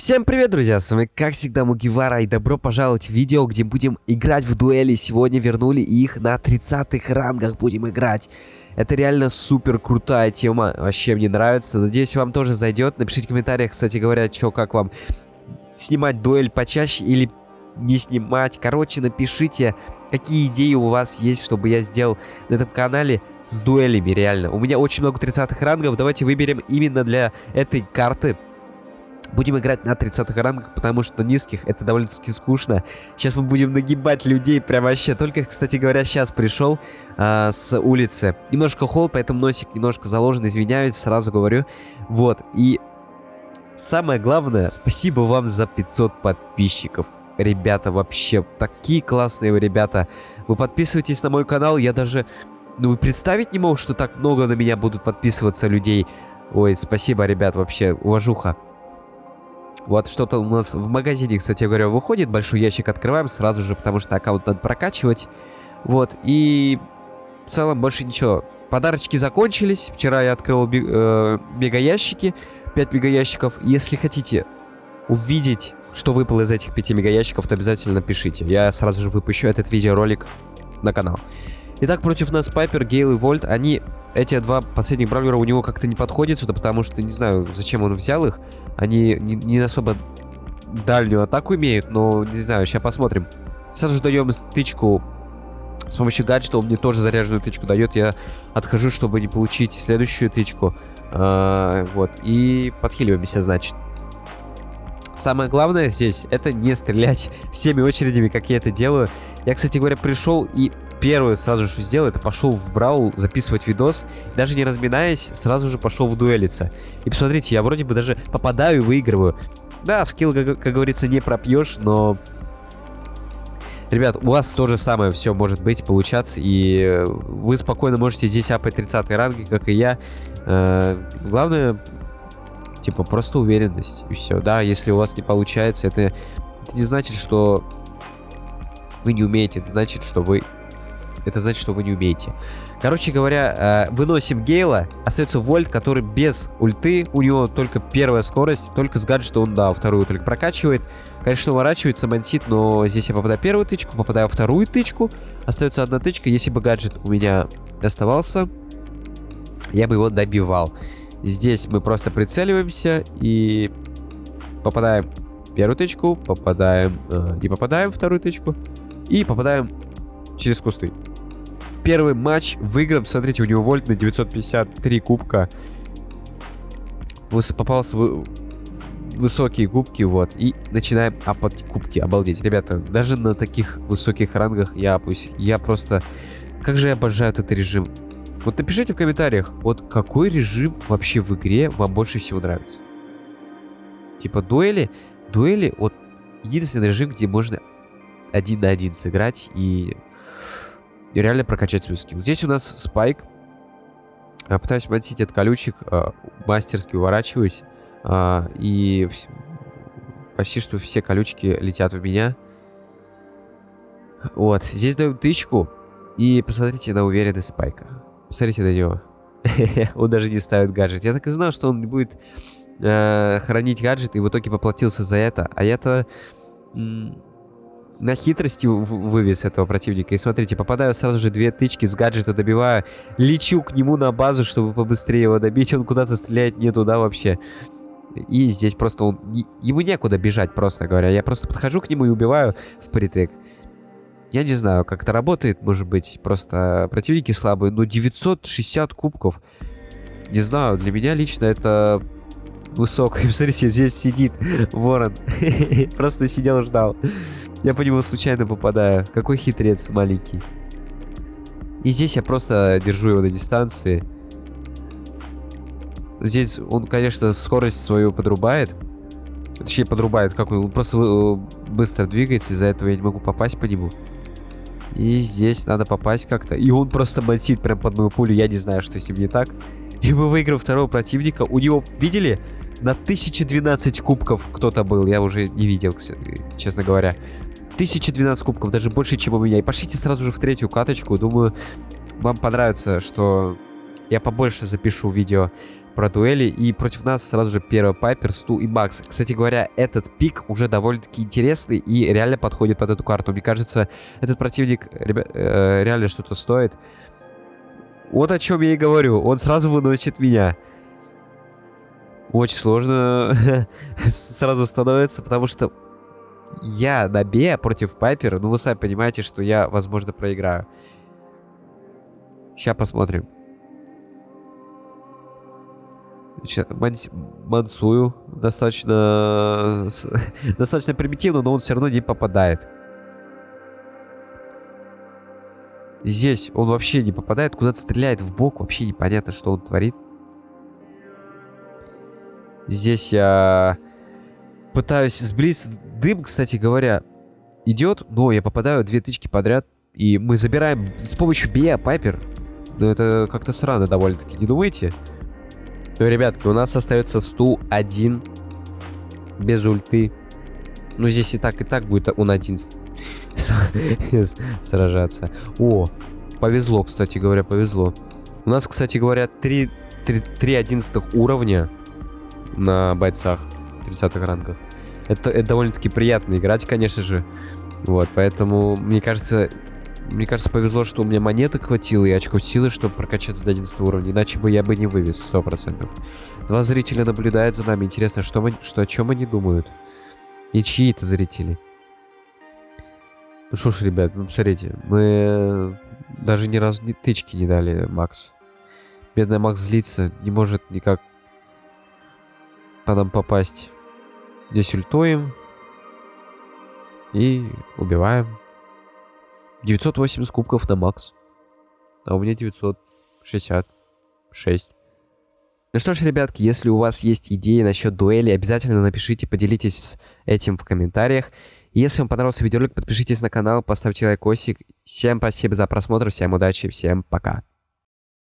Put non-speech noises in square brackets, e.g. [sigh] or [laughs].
Всем привет, друзья! С вами, как всегда, Мугивара, и добро пожаловать в видео, где будем играть в дуэли. Сегодня вернули их на 30-х рангах будем играть. Это реально супер крутая тема, вообще мне нравится. Надеюсь, вам тоже зайдет. Напишите в комментариях, кстати говоря, что, как вам снимать дуэль почаще или не снимать. Короче, напишите, какие идеи у вас есть, чтобы я сделал на этом канале с дуэлями, реально. У меня очень много 30-х рангов, давайте выберем именно для этой карты Будем играть на 30-х рангах, потому что на низких это довольно-таки скучно. Сейчас мы будем нагибать людей прям вообще. Только, кстати говоря, сейчас пришел а, с улицы. Немножко холод, поэтому носик немножко заложен, извиняюсь, сразу говорю. Вот, и самое главное, спасибо вам за 500 подписчиков. Ребята, вообще, такие классные вы ребята. Вы подписывайтесь на мой канал, я даже... Ну, представить не мог, что так много на меня будут подписываться людей. Ой, спасибо, ребят, вообще, уважуха. Вот что-то у нас в магазине, кстати говоря, выходит. Большой ящик открываем сразу же, потому что аккаунт надо прокачивать. Вот, и в целом больше ничего. Подарочки закончились. Вчера я открыл би э, мегаящики. 5 мегаящиков. Если хотите увидеть, что выпало из этих 5 мегаящиков, то обязательно пишите. Я сразу же выпущу этот видеоролик на канал. Итак, против нас Пайпер, Гейл и Вольт. Они, эти два последних бравлера у него как-то не подходят сюда, потому что не знаю, зачем он взял их. Они не, не особо дальнюю атаку имеют, но не знаю, сейчас посмотрим. Сразу же даем стычку с помощью гаджета, он мне тоже заряженную тычку дает. Я отхожу, чтобы не получить следующую тычку. А, вот, и подхиливаемся, значит. Самое главное здесь, это не стрелять всеми очередями, как я это делаю. Я, кстати говоря, пришел и первое сразу же сделал, это пошел в Брау записывать видос. Даже не разминаясь, сразу же пошел в дуэлиться. И посмотрите, я вроде бы даже попадаю и выигрываю. Да, скилл, как, как говорится, не пропьешь, но... Ребят, у вас то же самое все может быть, получаться, и вы спокойно можете здесь апать 30 ранги, как и я. Э, главное, типа, просто уверенность, и все. Да, если у вас не получается, это, это не значит, что вы не умеете, это значит, что вы это значит, что вы не умеете. Короче говоря, э, выносим Гейла. Остается Вольт, который без ульты. У него только первая скорость. Только с гаджета он, да, вторую только прокачивает. Конечно, уворачивается, мансит, но здесь я попадаю первую тычку, попадаю вторую тычку. Остается одна тычка. Если бы гаджет у меня оставался, я бы его добивал. Здесь мы просто прицеливаемся и попадаем первую тычку, попадаем, э, не попадаем вторую тычку и попадаем через кусты первый матч выигран. Смотрите, у него вольт на 953 кубка. Попался в высокие кубки, вот. И начинаем апать кубки. Обалдеть. Ребята, даже на таких высоких рангах я апусь. Я просто... Как же я обожаю этот режим. Вот напишите в комментариях, вот какой режим вообще в игре вам больше всего нравится. Типа дуэли. Дуэли, вот единственный режим, где можно один на один сыграть и реально прокачать свой скилл. Здесь у нас спайк. Я пытаюсь мансить от колючек, э, мастерски уворачиваюсь. Э, и почти что все колючки летят в меня. Вот, здесь даем тычку. И посмотрите на уверенность спайка. Посмотрите на него. [laughs] он даже не ставит гаджет. Я так и знал, что он не будет э, хранить гаджет, и в итоге поплатился за это. А я-то на хитрости вывез этого противника. И смотрите, попадаю сразу же две тычки с гаджета, добиваю. Лечу к нему на базу, чтобы побыстрее его добить. Он куда-то стреляет не туда вообще. И здесь просто он... Ему некуда бежать, просто говоря. Я просто подхожу к нему и убиваю впритык. Я не знаю, как это работает, может быть, просто противники слабые, но 960 кубков. Не знаю, для меня лично это высокое. [laughs] Смотрите, здесь сидит ворон. [laughs] Просто сидел, ждал. Я по нему случайно попадаю. Какой хитрец маленький. И здесь я просто держу его на дистанции. Здесь он, конечно, скорость свою подрубает. Точнее, подрубает. Как он? Он просто э, быстро двигается, из-за этого я не могу попасть по нему. И здесь надо попасть как-то. И он просто мансит прям под мою пулю. Я не знаю, что с ним не так. [laughs] И мы выиграем второго противника. У него, видели? На 1012 кубков кто-то был. Я уже не видел, честно говоря. 1012 кубков, даже больше, чем у меня. И пошлите сразу же в третью каточку. Думаю, вам понравится, что я побольше запишу видео про дуэли. И против нас сразу же первый Пайпер, Сту и Бакс. Кстати говоря, этот пик уже довольно-таки интересный и реально подходит под эту карту. Мне кажется, этот противник ребя, э, реально что-то стоит. Вот о чем я и говорю. Он сразу выносит меня. Очень сложно [laughs] сразу становится, потому что я на Б против Пайпера, ну вы сами понимаете, что я, возможно, проиграю. Сейчас посмотрим. Мансую достаточно [laughs] достаточно примитивно, но он все равно не попадает. Здесь он вообще не попадает, куда-то стреляет в бок, вообще непонятно, что он творит. Здесь я пытаюсь сблизиться. Дым, кстати говоря, идет, но я попадаю две тычки подряд. И мы забираем с помощью Биа Пайпер. Но это как-то срано довольно-таки, не думаете? Ну, ребятки, у нас остается 101 без ульты. Ну, здесь и так, и так будет он один сражаться. О, повезло, кстати говоря, повезло. У нас, кстати говоря, 3, 3, 3 11 уровня на бойцах 30-х рангах. Это, это довольно-таки приятно играть, конечно же. Вот, поэтому, мне кажется, мне кажется, повезло, что у меня монеток хватило и очков силы, чтобы прокачаться до 11 уровня. Иначе бы я бы не вывез 100%. Два зрителя наблюдают за нами. Интересно, что, мы, что о чем они думают? И чьи это зрители? Ну что ж, ребят, ну смотрите, мы даже ни разу ни тычки не дали Макс. Бедный Макс злится, не может никак по нам попасть. Здесь ультуем. И убиваем. 980 кубков на Макс. А у меня 966. Ну что ж, ребятки, если у вас есть идеи насчет дуэли, обязательно напишите, поделитесь этим в комментариях. Если вам понравился видеоролик, подпишитесь на канал, поставьте лайкосик. Всем спасибо за просмотр, всем удачи, всем пока.